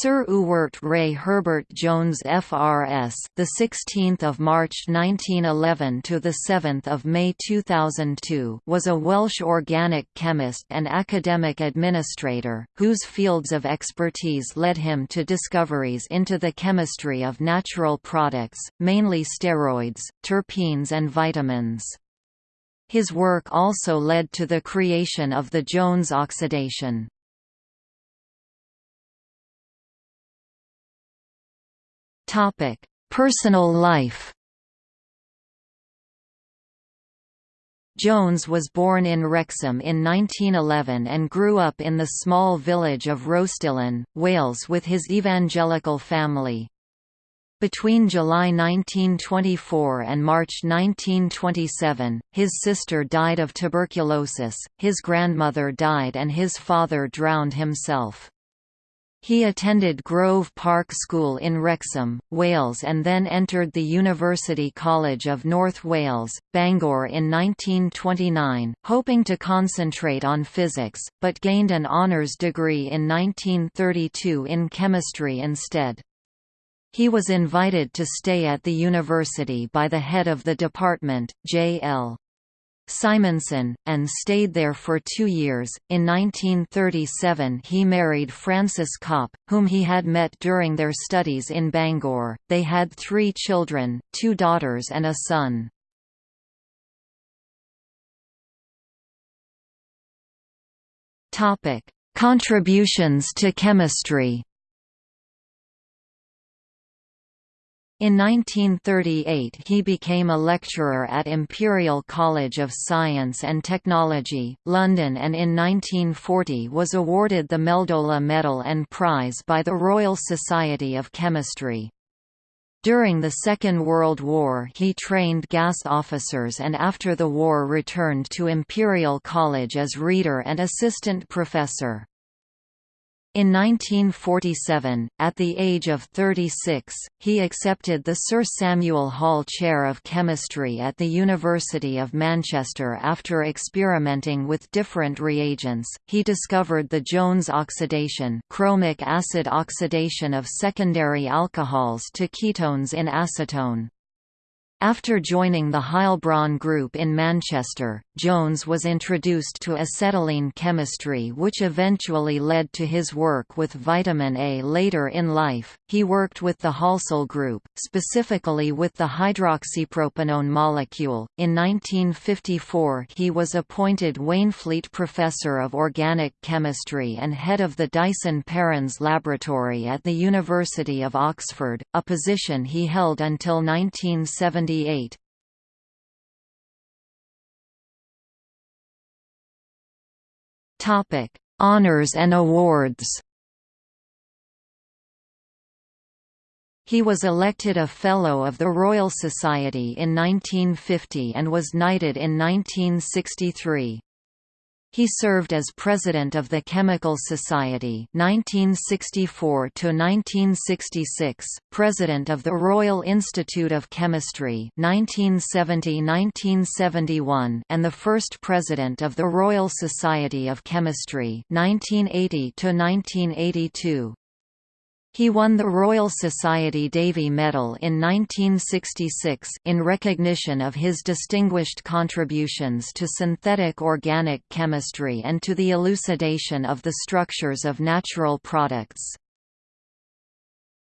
Sir Ewart Ray Herbert Jones FRS, the 16th of March 1911 to the 7th of May 2002, was a Welsh organic chemist and academic administrator whose fields of expertise led him to discoveries into the chemistry of natural products, mainly steroids, terpenes and vitamins. His work also led to the creation of the Jones oxidation. Topic: Personal life. Jones was born in Wrexham in 1911 and grew up in the small village of Rhostyllen, Wales with his evangelical family. Between July 1924 and March 1927, his sister died of tuberculosis, his grandmother died and his father drowned himself. He attended Grove Park School in Wrexham, Wales and then entered the University College of North Wales, Bangor in 1929, hoping to concentrate on physics, but gained an honours degree in 1932 in chemistry instead. He was invited to stay at the university by the head of the department, J.L. Simonsen, and stayed there for two years. In 1937, he married Frances Copp, whom he had met during their studies in Bangor. They had three children two daughters and a son. Contributions to chemistry In 1938 he became a lecturer at Imperial College of Science and Technology, London and in 1940 was awarded the Meldola Medal and Prize by the Royal Society of Chemistry. During the Second World War he trained gas officers and after the war returned to Imperial College as reader and assistant professor. In 1947, at the age of 36, he accepted the Sir Samuel Hall Chair of Chemistry at the University of Manchester after experimenting with different reagents. He discovered the Jones oxidation, chromic acid oxidation of secondary alcohols to ketones in acetone. After joining the Heilbron Group in Manchester, Jones was introduced to acetylene chemistry which eventually led to his work with vitamin A later in life. He worked with the Halsall Group, specifically with the hydroxypropanone molecule. In 1954, he was appointed Waynflete Professor of Organic Chemistry and head of the Dyson-Perrins Laboratory at the University of Oxford, a position he held until 1970 1978. Topic: Honors and awards. He was elected a Fellow of the Royal Society in 1950 and was knighted in 1963. He served as president of the Chemical Society 1964 to 1966, president of the Royal Institute of Chemistry 1970-1971, and the first president of the Royal Society of Chemistry 1980 to 1982. He won the Royal Society Davy Medal in 1966 in recognition of his distinguished contributions to synthetic organic chemistry and to the elucidation of the structures of natural products.